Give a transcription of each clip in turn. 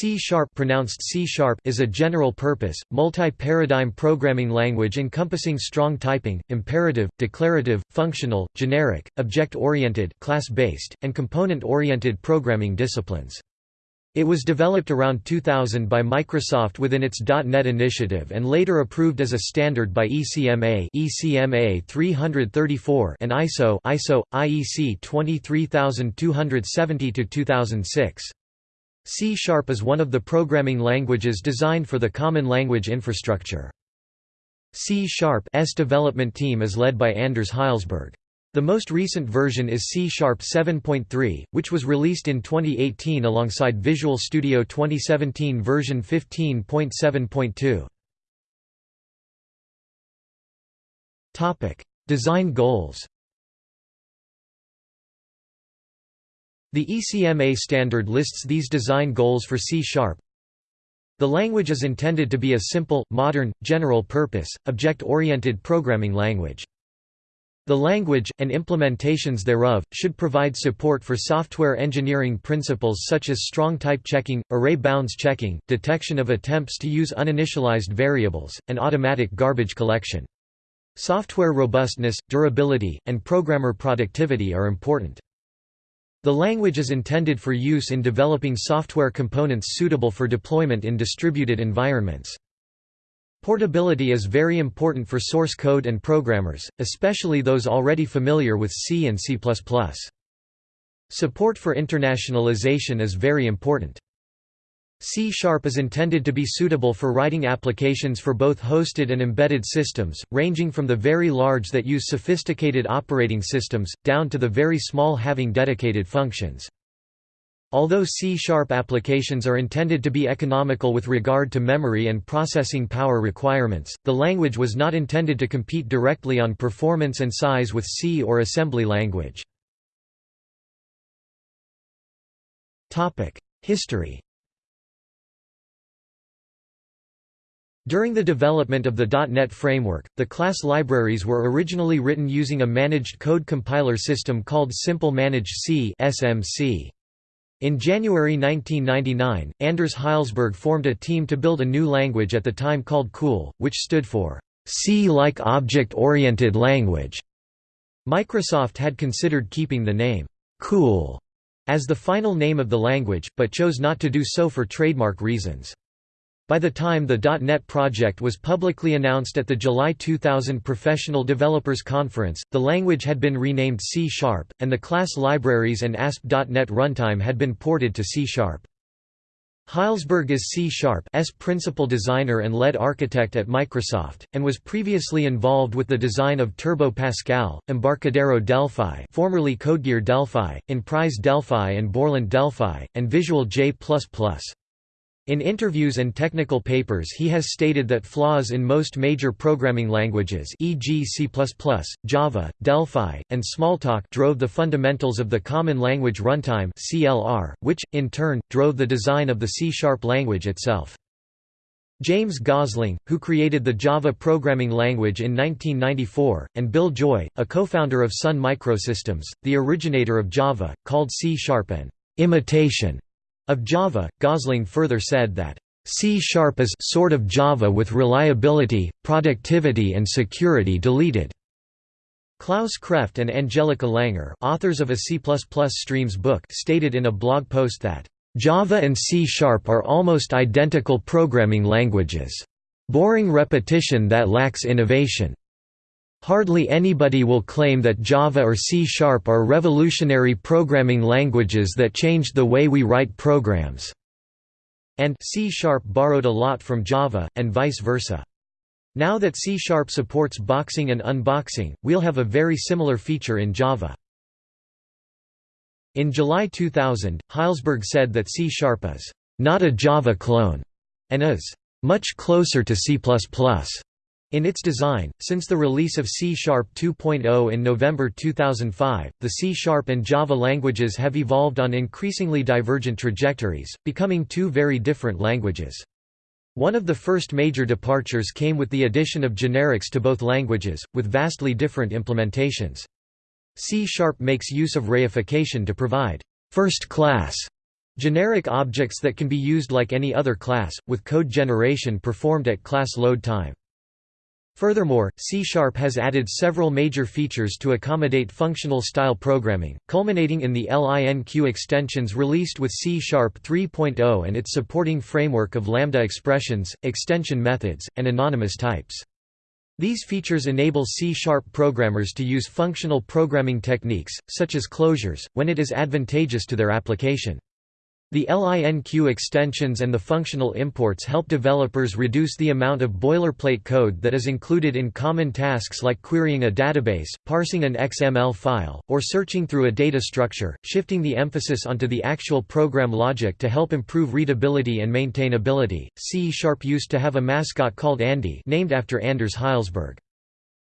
C-sharp pronounced C-sharp is a general-purpose, multi-paradigm programming language encompassing strong typing, imperative, declarative, functional, generic, object-oriented, class-based, and component-oriented programming disciplines. It was developed around 2000 by Microsoft within its .NET initiative and later approved as a standard by ECMA, ECMA 334 and ISO, ISO IEC 23270-2006. C-sharp is one of the programming languages designed for the Common Language Infrastructure. C-sharp's development team is led by Anders Hejlsberg. The most recent version is C-sharp 7.3, which was released in 2018 alongside Visual Studio 2017 version 15.7.2. Topic: Design goals The ECMA standard lists these design goals for C-sharp. The language is intended to be a simple, modern, general-purpose, object-oriented programming language. The language, and implementations thereof, should provide support for software engineering principles such as strong type checking, array bounds checking, detection of attempts to use uninitialized variables, and automatic garbage collection. Software robustness, durability, and programmer productivity are important. The language is intended for use in developing software components suitable for deployment in distributed environments. Portability is very important for source code and programmers, especially those already familiar with C and C++. Support for internationalization is very important. C-sharp is intended to be suitable for writing applications for both hosted and embedded systems, ranging from the very large that use sophisticated operating systems, down to the very small having dedicated functions. Although C-sharp applications are intended to be economical with regard to memory and processing power requirements, the language was not intended to compete directly on performance and size with C or assembly language. History During the development of the .NET framework, the class libraries were originally written using a managed code compiler system called Simple Managed C (SMC). In January 1999, Anders Hejlsberg formed a team to build a new language at the time called COOL, which stood for C-like object-oriented language. Microsoft had considered keeping the name COOL as the final name of the language, but chose not to do so for trademark reasons. By the time the .NET project was publicly announced at the July 2000 Professional Developers Conference, the language had been renamed C-sharp, and the class libraries and ASP.NET runtime had been ported to C-sharp. Hejlsberg is C-sharp's principal designer and lead architect at Microsoft, and was previously involved with the design of Turbo Pascal, Embarcadero Delphi formerly CodeGear Delphi, Inprise Delphi and Borland Delphi, and Visual J++. In interviews and technical papers he has stated that flaws in most major programming languages e.g. C++, Java, Delphi, and Smalltalk drove the fundamentals of the Common Language Runtime CLR, which, in turn, drove the design of the C-sharp language itself. James Gosling, who created the Java programming language in 1994, and Bill Joy, a co-founder of Sun Microsystems, the originator of Java, called C-sharp an imitation of Java, Gosling further said that, C-sharp is sort of Java with reliability, productivity and security deleted. Klaus Kreft and Angelika Langer authors of a C++ streams book stated in a blog post that, "...Java and C-sharp are almost identical programming languages. Boring repetition that lacks innovation. Hardly anybody will claim that Java or C-sharp are revolutionary programming languages that changed the way we write programs." And C-sharp borrowed a lot from Java, and vice versa. Now that C-sharp supports boxing and unboxing, we'll have a very similar feature in Java. In July 2000, Hejlsberg said that C-sharp is not a Java clone, and is much closer to C++. In its design, since the release of C-sharp 2.0 in November 2005, the C-sharp and Java languages have evolved on increasingly divergent trajectories, becoming two very different languages. One of the first major departures came with the addition of generics to both languages, with vastly different implementations. C-sharp makes use of reification to provide first-class Generic objects that can be used like any other class, with code generation performed at class load time. Furthermore, C-Sharp has added several major features to accommodate functional style programming, culminating in the LINQ extensions released with C-Sharp 3.0 and its supporting framework of lambda expressions, extension methods, and anonymous types. These features enable C-sharp programmers to use functional programming techniques, such as closures, when it is advantageous to their application. The LINQ extensions and the functional imports help developers reduce the amount of boilerplate code that is included in common tasks like querying a database, parsing an XML file, or searching through a data structure, shifting the emphasis onto the actual program logic to help improve readability and maintainability. C used to have a mascot called Andy, named after Anders Hejlsberg.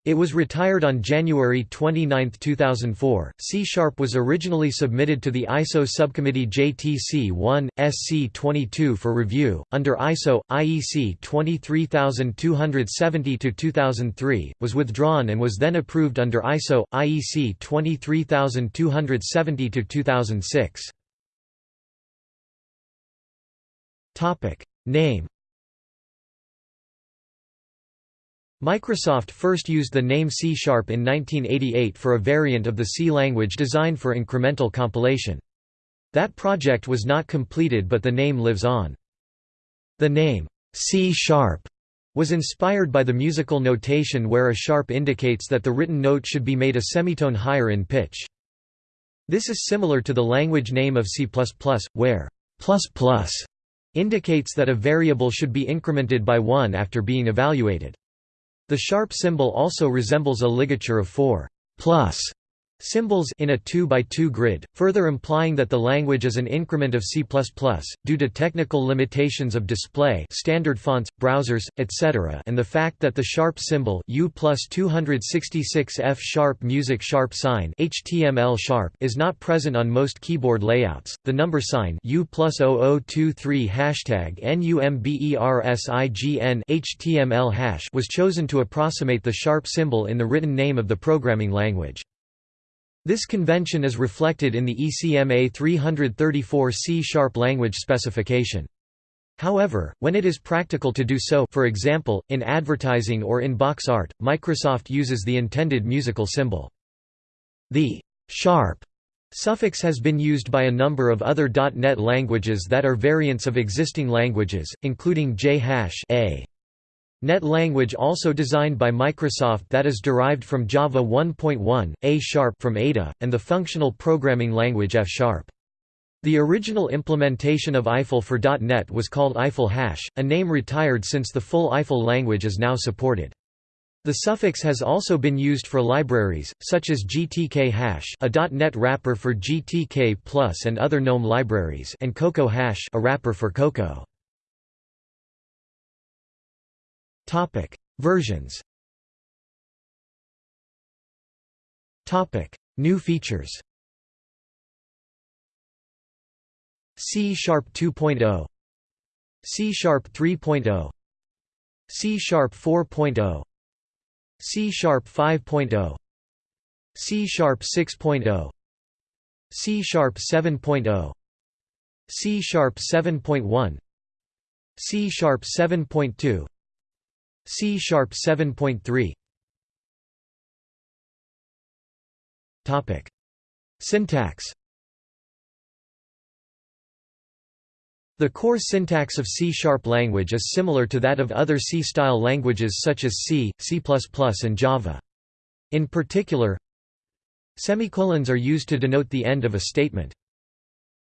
It was retired on January 29, 2004. C Sharp was originally submitted to the ISO subcommittee JTC 1, SC 22 for review, under ISO, IEC 23270 2003, was withdrawn and was then approved under ISO, IEC 23270 2006. Name Microsoft first used the name C-sharp in 1988 for a variant of the C language designed for incremental compilation. That project was not completed but the name lives on. The name, C-sharp, was inspired by the musical notation where a sharp indicates that the written note should be made a semitone higher in pitch. This is similar to the language name of C++, where ++ indicates that a variable should be incremented by 1 after being evaluated. The sharp symbol also resembles a ligature of four plus symbols in a 2 by 2 grid, further implying that the language is an increment of C++, due to technical limitations of display standard fonts, browsers, etc. and the fact that the sharp symbol U plus 266 F sharp music sharp sign HTML sharp is not present on most keyboard layouts. The number sign U plus 0023 hashtag NUMBERSIGN HTML hash was chosen to approximate the sharp symbol in the written name of the programming language. This convention is reflected in the ECMA 334 C-sharp language specification. However, when it is practical to do so for example, in advertising or in box art, Microsoft uses the intended musical symbol. The «sharp» suffix has been used by a number of other .NET languages that are variants of existing languages, including J-A. Net language also designed by Microsoft that is derived from Java 1.1, A-sharp from Ada, and the functional programming language F-sharp. The original implementation of Eiffel for .NET was called Eiffel Hash, a name retired since the full Eiffel language is now supported. The suffix has also been used for libraries, such as GTK hash a .NET wrapper for GTK Plus and other GNOME libraries and Cocoa hash a wrapper for Cocoa. Topic: Versions. Topic: New features. C Sharp 2.0 C Sharp 3.0 C Sharp 4.0 C Sharp 5.0 C Sharp 6.0 C Sharp 7.0 C Sharp 7.1 C Sharp 7.2 C sharp 7.3 Topic Syntax The core syntax of C-sharp language is similar to that of other C-style languages such as C, C++, and Java. In particular, semicolons are used to denote the end of a statement.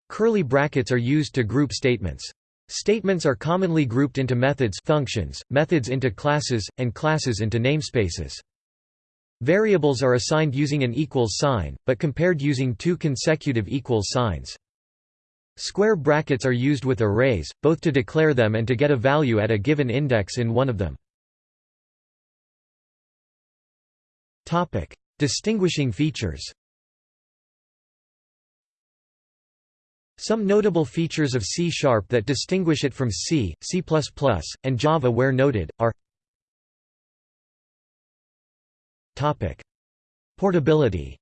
Curly brackets are used to group statements. Statements are commonly grouped into methods functions, methods into classes, and classes into namespaces. Variables are assigned using an equals sign, but compared using two consecutive equals signs. Square brackets are used with arrays, both to declare them and to get a value at a given index in one of them. Distinguishing features Some notable features of C-sharp that distinguish it from C, C++, and Java where noted, are Portability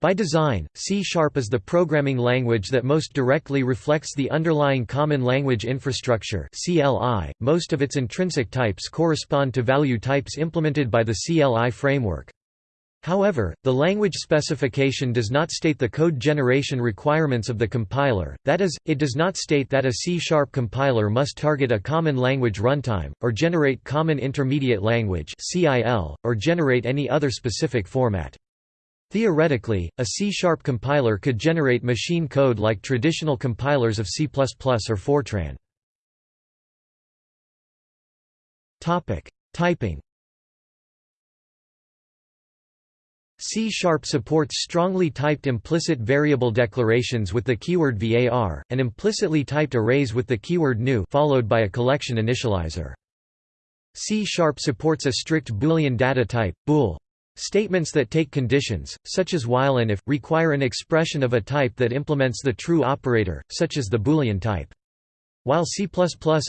By design, C-sharp is the programming language that most directly reflects the underlying Common Language Infrastructure (CLI). Most of its intrinsic types correspond to value types implemented by the CLI framework. However, the language specification does not state the code generation requirements of the compiler, that is, it does not state that a C-sharp compiler must target a Common Language Runtime, or generate Common Intermediate Language or generate any other specific format. Theoretically, a C-sharp compiler could generate machine code like traditional compilers of C++ or Fortran. Typing C-sharp supports strongly typed implicit variable declarations with the keyword var, and implicitly typed arrays with the keyword new followed by a collection initializer. C-sharp supports a strict Boolean data type, bool. Statements that take conditions, such as while and if, require an expression of a type that implements the true operator, such as the Boolean type. While C++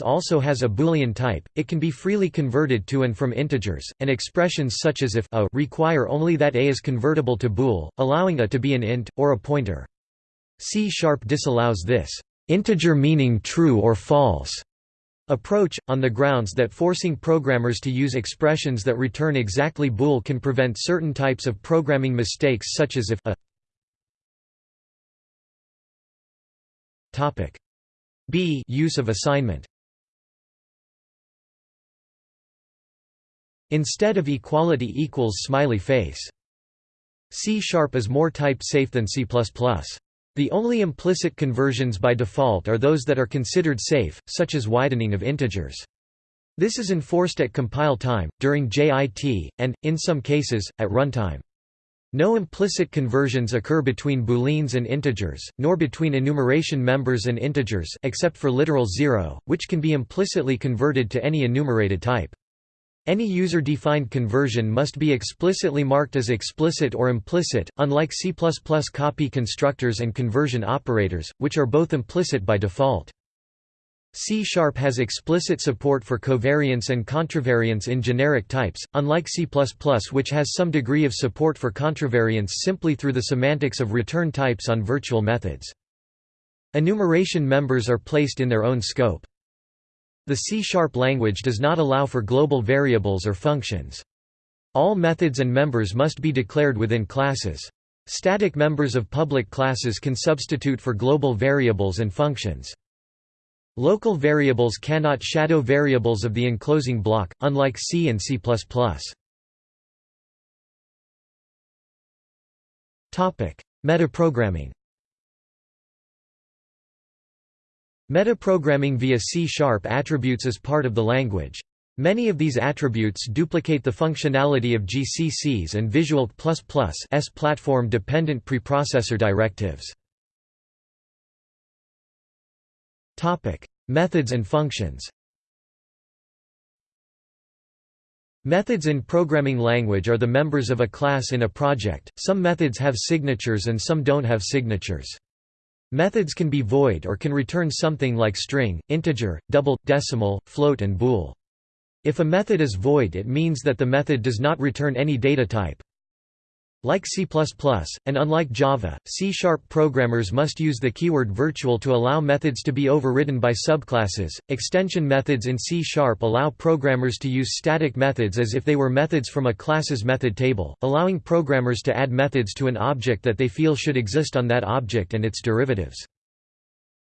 also has a Boolean type, it can be freely converted to and from integers, and expressions such as if a require only that a is convertible to bool, allowing a to be an int, or a pointer. C-sharp disallows this integer meaning true or false approach, on the grounds that forcing programmers to use expressions that return exactly bool can prevent certain types of programming mistakes such as if a b use of assignment instead of equality equals smiley face C sharp is more type safe than C++. The only implicit conversions by default are those that are considered safe, such as widening of integers. This is enforced at compile time, during JIT, and, in some cases, at runtime. No implicit conversions occur between booleans and integers, nor between enumeration members and integers except for literal zero, which can be implicitly converted to any enumerated type. Any user-defined conversion must be explicitly marked as explicit or implicit, unlike C++ copy constructors and conversion operators, which are both implicit by default. C-sharp has explicit support for covariance and contravariance in generic types, unlike C++ which has some degree of support for contravariance simply through the semantics of return types on virtual methods. Enumeration members are placed in their own scope. The C-sharp language does not allow for global variables or functions. All methods and members must be declared within classes. Static members of public classes can substitute for global variables and functions. Local variables cannot shadow variables of the enclosing block, unlike C and C++. Metaprogramming Metaprogramming via C-sharp attributes is part of the language. Many of these attributes duplicate the functionality of GCC's and Visual S platform-dependent preprocessor directives. Methods and functions Methods in programming language are the members of a class in a project, some methods have signatures and some don't have signatures. Methods can be void or can return something like string, integer, double, decimal, float and bool. If a method is void it means that the method does not return any data type. Like C++, and unlike Java, C-sharp programmers must use the keyword virtual to allow methods to be overridden by subclasses. Extension methods in C-sharp allow programmers to use static methods as if they were methods from a class's method table, allowing programmers to add methods to an object that they feel should exist on that object and its derivatives.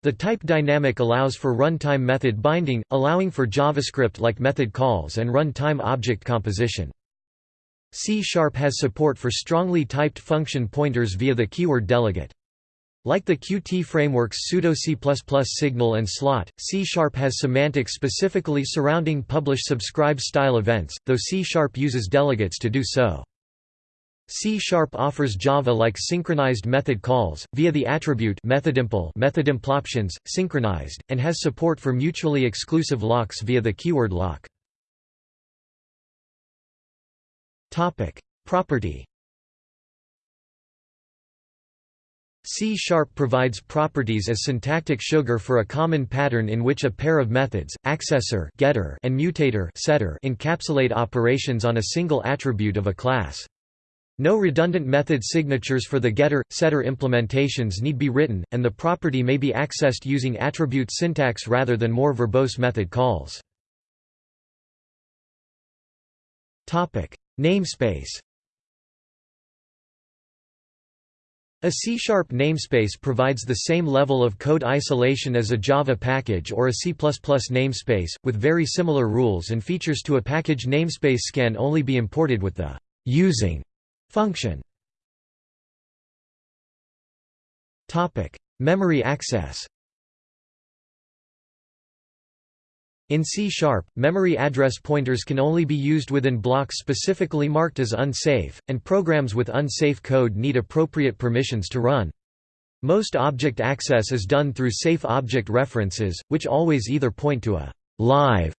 The type dynamic allows for runtime method binding, allowing for JavaScript-like method calls and runtime object composition. C-sharp has support for strongly typed function pointers via the keyword delegate. Like the Qt framework's pseudo C++ signal and slot, C-sharp has semantics specifically surrounding publish-subscribe style events, though C-sharp uses delegates to do so. C-sharp offers Java-like synchronized method calls, via the attribute methodimpl methodimploptions, synchronized, and has support for mutually exclusive locks via the keyword lock. Property. C-sharp provides properties as syntactic sugar for a common pattern in which a pair of methods, accessor getter and mutator setter encapsulate operations on a single attribute of a class. No redundant method signatures for the getter, setter implementations need be written, and the property may be accessed using attribute syntax rather than more verbose method calls. Namespace. A C-sharp namespace provides the same level of code isolation as a Java package or a C++ namespace, with very similar rules and features to a package namespace can only be imported with the using Function. Memory access In C-sharp, memory address pointers can only be used within blocks specifically marked as unsafe, and programs with unsafe code need appropriate permissions to run. Most object access is done through safe object references, which always either point to a live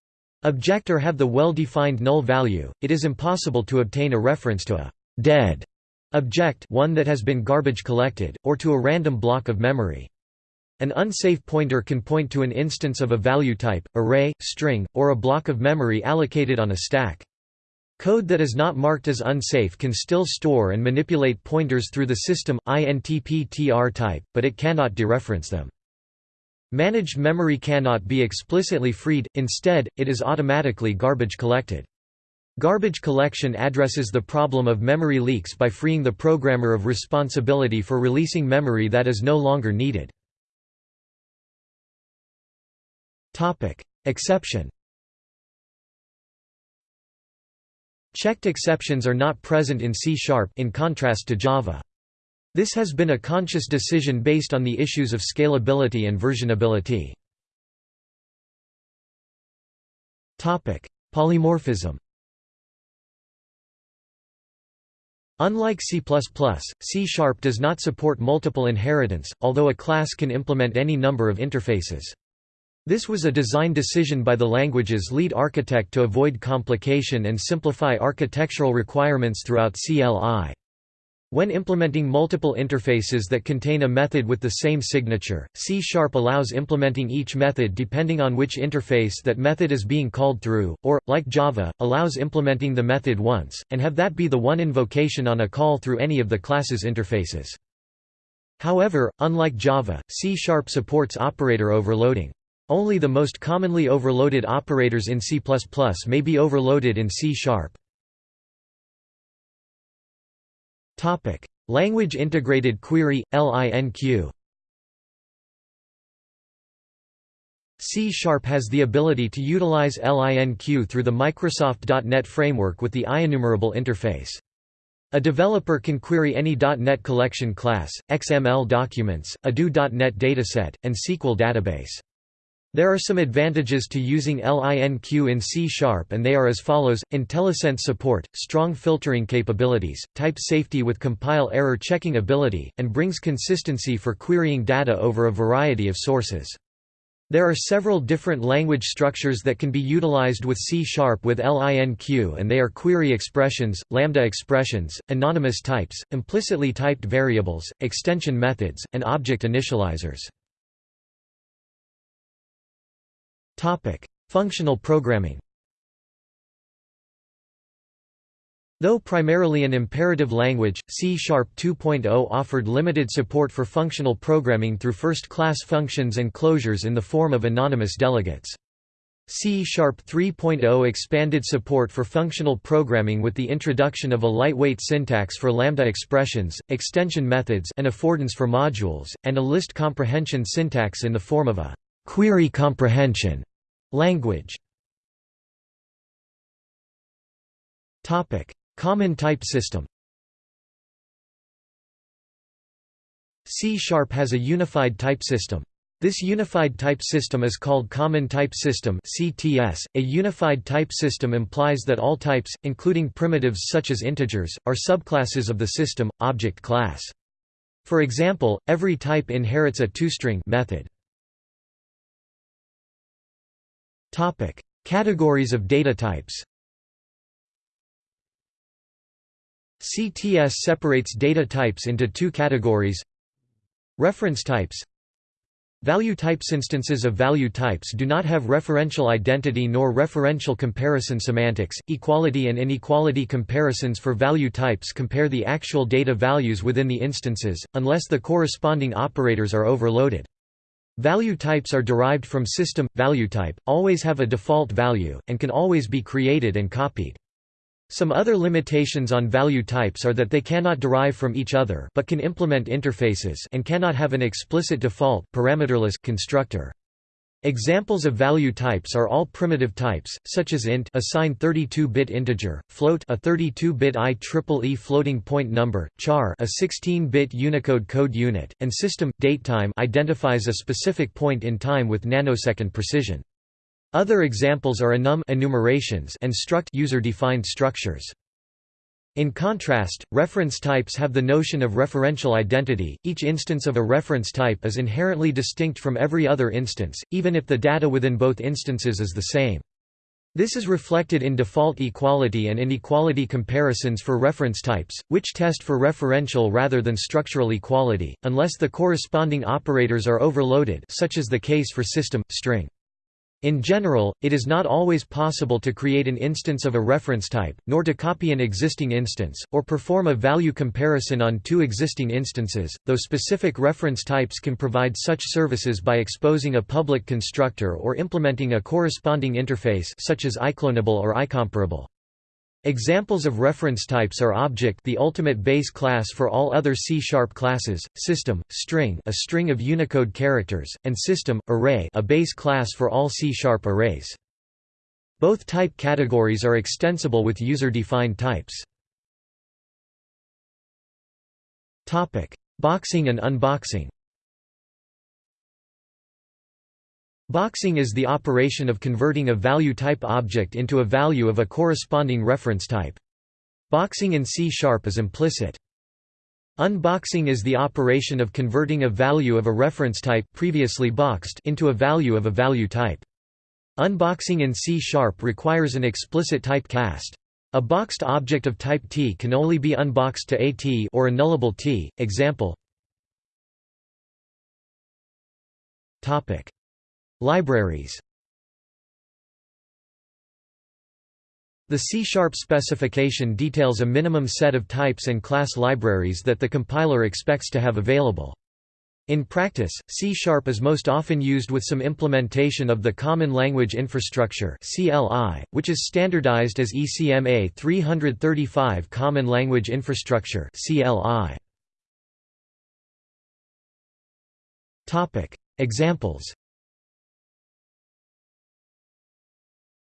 object or have the well-defined null value. It is impossible to obtain a reference to a dead object one that has been garbage collected, or to a random block of memory. An unsafe pointer can point to an instance of a value type, array, string, or a block of memory allocated on a stack. Code that is not marked as unsafe can still store and manipulate pointers through the system, INTPTR type, but it cannot dereference them. Managed memory cannot be explicitly freed, instead, it is automatically garbage collected. Garbage collection addresses the problem of memory leaks by freeing the programmer of responsibility for releasing memory that is no longer needed. Exception Checked exceptions are not present in C-sharp in contrast to Java. This has been a conscious decision based on the issues of scalability and versionability. Polymorphism Unlike C++, C-sharp does not support multiple inheritance, although a class can implement any number of interfaces. This was a design decision by the language's lead architect to avoid complication and simplify architectural requirements throughout CLI. When implementing multiple interfaces that contain a method with the same signature, C-sharp allows implementing each method depending on which interface that method is being called through, or, like Java, allows implementing the method once, and have that be the one invocation on a call through any of the class's interfaces. However, unlike Java, C-sharp supports operator overloading. Only the most commonly overloaded operators in C++ may be overloaded in C-sharp. Topic: Language Integrated Query (LINQ). C has the ability to utilize LINQ through the Microsoft.NET framework with the IEnumerable interface. A developer can query any .NET collection class, XML documents, ADO.NET dataset, and SQL database. There are some advantages to using LINQ in C-sharp and they are as follows, IntelliSense support, strong filtering capabilities, type safety with compile error checking ability, and brings consistency for querying data over a variety of sources. There are several different language structures that can be utilized with C-sharp with LINQ and they are query expressions, lambda expressions, anonymous types, implicitly typed variables, extension methods, and object initializers. Topic: Functional programming. Though primarily an imperative language, C-sharp 2.0 offered limited support for functional programming through first-class functions and closures in the form of anonymous delegates. C-sharp 3.0 expanded support for functional programming with the introduction of a lightweight syntax for lambda expressions, extension methods and affordance for modules, and a list comprehension syntax in the form of a query comprehension language. Topic: Common type system. C# has a unified type system. This unified type system is called Common Type System (CTS). A unified type system implies that all types, including primitives such as integers, are subclasses of the system object class. For example, every type inherits a toString method. Topic: Categories of data types. CTS separates data types into two categories. Reference types Value types instances of value types do not have referential identity nor referential comparison semantics. Equality and inequality comparisons for value types compare the actual data values within the instances, unless the corresponding operators are overloaded. Value types are derived from system value type, always have a default value, and can always be created and copied. Some other limitations on value types are that they cannot derive from each other but can implement interfaces and cannot have an explicit default parameterless constructor. Examples of value types are all primitive types, such as int a signed 32-bit integer, float a 32-bit IEEE floating point number, char a 16-bit Unicode code unit, and system datetime identifies a specific point in time with nanosecond precision. Other examples are enum enumerations and struct user-defined structures. In contrast, reference types have the notion of referential identity. Each instance of a reference type is inherently distinct from every other instance, even if the data within both instances is the same. This is reflected in default equality and inequality comparisons for reference types, which test for referential rather than structural equality, unless the corresponding operators are overloaded such as the case for system, string. In general, it is not always possible to create an instance of a reference type, nor to copy an existing instance, or perform a value comparison on two existing instances, though specific reference types can provide such services by exposing a public constructor or implementing a corresponding interface such as ICloneable or icomparable. Examples of reference types are object the ultimate base class for all other C-sharp classes, system, string a string of Unicode characters, and system, array a base class for all C-sharp arrays. Both type categories are extensible with user-defined types. Boxing and unboxing Boxing is the operation of converting a value type object into a value of a corresponding reference type. Boxing in C-sharp is implicit. Unboxing is the operation of converting a value of a reference type previously boxed into a value of a value type. Unboxing in C-sharp requires an explicit type cast. A boxed object of type T can only be unboxed to a T or a nullable T. Example Libraries. The C-sharp specification details a minimum set of types and class libraries that the compiler expects to have available. In practice, C-sharp is most often used with some implementation of the Common Language Infrastructure which is standardized as ECMA 335 Common Language Infrastructure Examples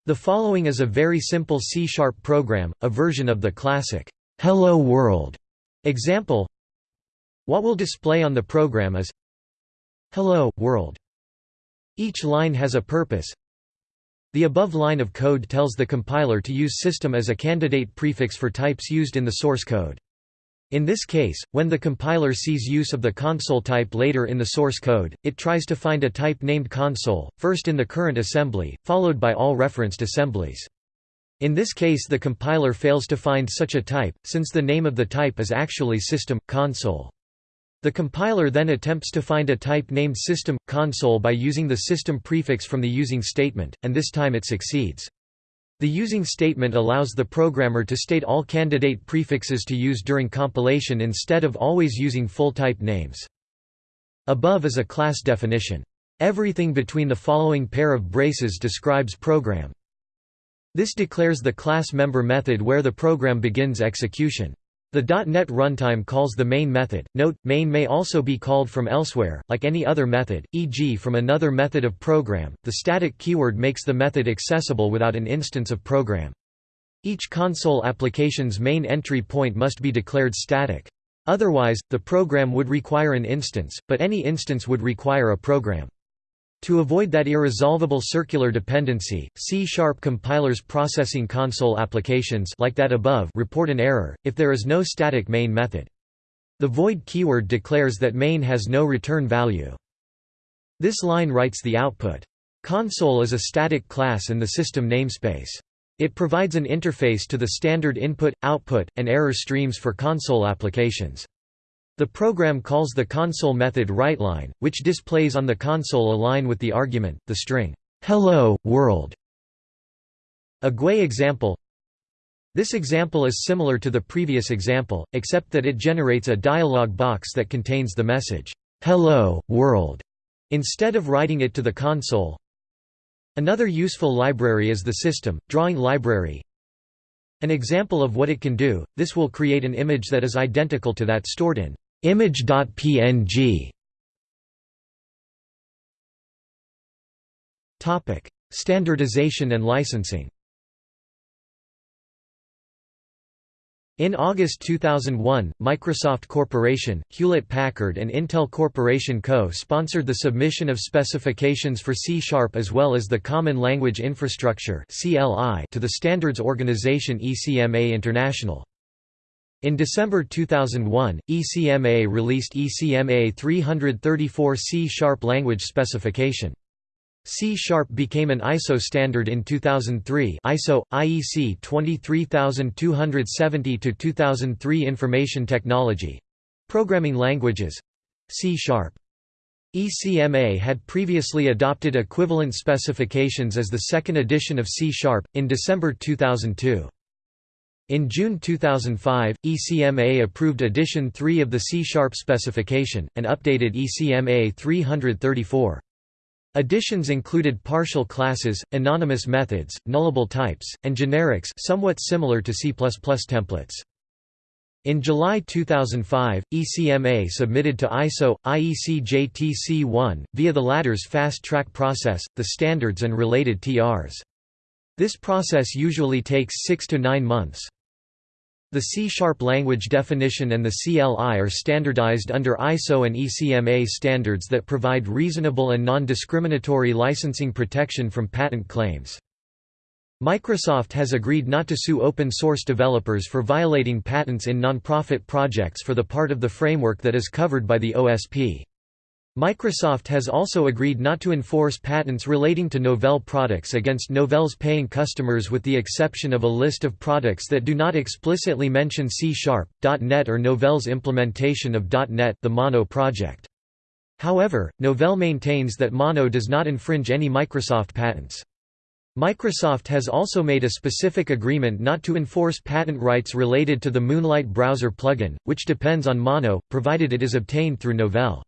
The following is a very simple C-sharp program, a version of the classic Hello World example. What will display on the program is Hello, World. Each line has a purpose. The above line of code tells the compiler to use system as a candidate prefix for types used in the source code. In this case, when the compiler sees use of the console type later in the source code, it tries to find a type named console, first in the current assembly, followed by all referenced assemblies. In this case the compiler fails to find such a type, since the name of the type is actually system, console. The compiler then attempts to find a type named system, console by using the system prefix from the using statement, and this time it succeeds. The using statement allows the programmer to state all candidate prefixes to use during compilation instead of always using full type names. Above is a class definition. Everything between the following pair of braces describes program. This declares the class member method where the program begins execution. The .NET runtime calls the main method. Note, main may also be called from elsewhere, like any other method, e.g. from another method of program. The static keyword makes the method accessible without an instance of program. Each console application's main entry point must be declared static. Otherwise, the program would require an instance, but any instance would require a program. To avoid that irresolvable circular dependency, C-sharp compilers processing console applications like that above report an error, if there is no static main method. The void keyword declares that main has no return value. This line writes the output. Console is a static class in the system namespace. It provides an interface to the standard input, output, and error streams for console applications. The program calls the console method writeLine, which displays on the console a line with the argument, the string, "'Hello, world' A GUI example This example is similar to the previous example, except that it generates a dialog box that contains the message, "'Hello, world' instead of writing it to the console. Another useful library is the system, drawing library. An example of what it can do, this will create an image that is identical to that stored in image.png. Topic: Standardization and licensing. In August 2001, Microsoft Corporation, Hewlett-Packard and Intel Corporation Co. sponsored the submission of specifications for C-Sharp as well as the Common Language Infrastructure to the standards organization ECMA International. In December 2001, ECMA released ECMA 334 C-sharp language specification. C-sharp became an ISO standard in 2003 ISO, IEC 23270-2003 Information Technology. Programming languages C-sharp. ECMA had previously adopted equivalent specifications as the second edition of C-sharp, in December 2002. In June 2005, ECMA approved Edition 3 of the C-sharp specification, and updated ECMA 334. Additions included partial classes, anonymous methods, nullable types, and generics somewhat similar to C++ templates. In July 2005, ECMA submitted to ISO, IEC JTC1, via the latter's fast-track process, the standards and related TRs. This process usually takes 6 to 9 months. The C-sharp language definition and the CLI are standardized under ISO and ECMA standards that provide reasonable and non-discriminatory licensing protection from patent claims. Microsoft has agreed not to sue open-source developers for violating patents in non-profit projects for the part of the framework that is covered by the OSP. Microsoft has also agreed not to enforce patents relating to Novell products against Novell's paying customers with the exception of a list of products that do not explicitly mention C-Sharp, .NET or Novell's implementation of .NET the Mono project. However, Novell maintains that Mono does not infringe any Microsoft patents. Microsoft has also made a specific agreement not to enforce patent rights related to the Moonlight browser plugin, which depends on Mono, provided it is obtained through Novell.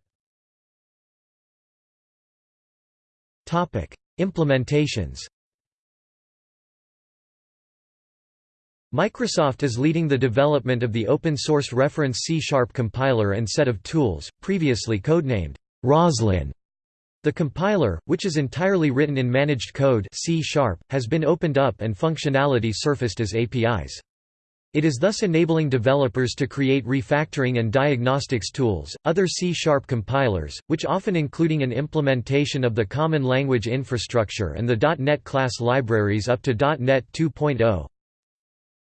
Topic: Implementations. Microsoft is leading the development of the open-source reference C-sharp compiler and set of tools, previously codenamed Roslyn. The compiler, which is entirely written in managed code C #, has been opened up and functionality surfaced as APIs. It is thus enabling developers to create refactoring and diagnostics tools. Other C Sharp compilers, which often including an implementation of the Common Language Infrastructure and the .NET class libraries up to .NET 2.0,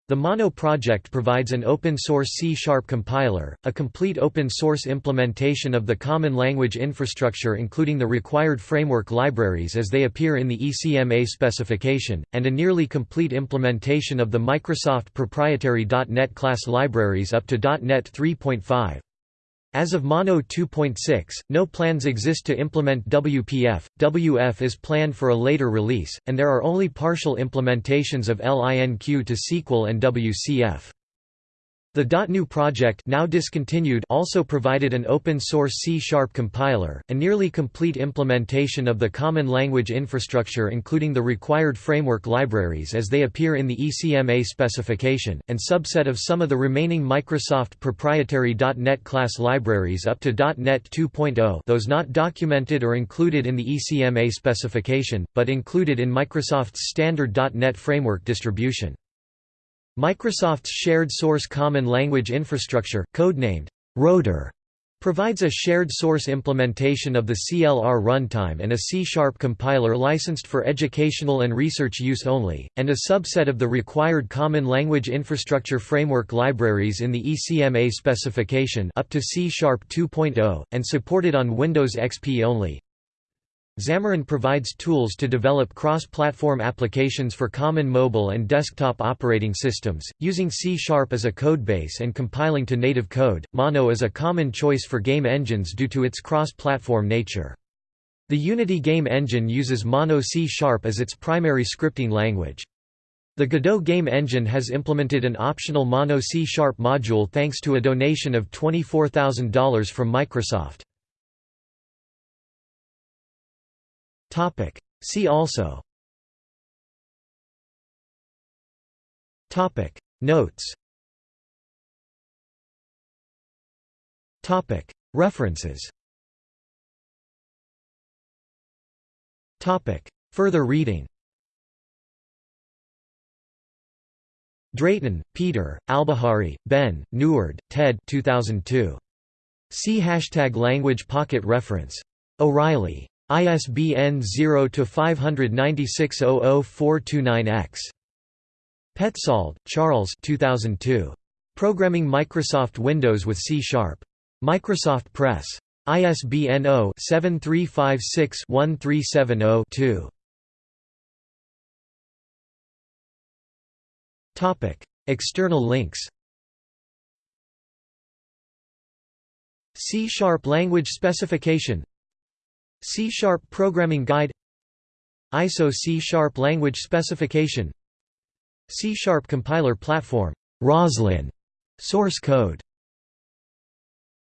the Mono project provides an open-source C-sharp compiler, a complete open-source implementation of the Common Language Infrastructure including the required framework libraries as they appear in the ECMA specification, and a nearly complete implementation of the Microsoft proprietary .NET class libraries up to .NET 3.5. As of Mono 2.6, no plans exist to implement WPF. WF is planned for a later release, and there are only partial implementations of LINQ to SQL and WCF. The DotGNU project now discontinued also provided an open-source C-sharp compiler, a nearly complete implementation of the Common Language Infrastructure including the required framework libraries as they appear in the ECMA specification, and subset of some of the remaining Microsoft proprietary .NET class libraries up to .NET 2.0 those not documented or included in the ECMA specification, but included in Microsoft's standard .NET framework distribution. Microsoft's shared source common language infrastructure, codenamed Rotor, provides a shared source implementation of the CLR runtime and a C-sharp compiler licensed for educational and research use only, and a subset of the required Common Language Infrastructure Framework libraries in the ECMA specification up to C-sharp 2.0, and supported on Windows XP only. Xamarin provides tools to develop cross-platform applications for common mobile and desktop operating systems, using C-sharp as a codebase and compiling to native code. Mono is a common choice for game engines due to its cross-platform nature. The Unity game engine uses Mono C-sharp as its primary scripting language. The Godot game engine has implemented an optional Mono C-sharp module thanks to a donation of $24,000 from Microsoft. See also. Notes. References. Further reading. Drayton, Peter, Albahari, Ben, Neward, Ted 2002. See hashtag language pocket reference. O'Reilly. ISBN 0-596-00429-X. Petzold, Charles 2002. Programming Microsoft Windows with C-Sharp. Microsoft Press. ISBN 0-7356-1370-2. External links C-sharp language specification C-sharp programming guide ISO C-sharp language specification C-sharp compiler platform Roslyn source code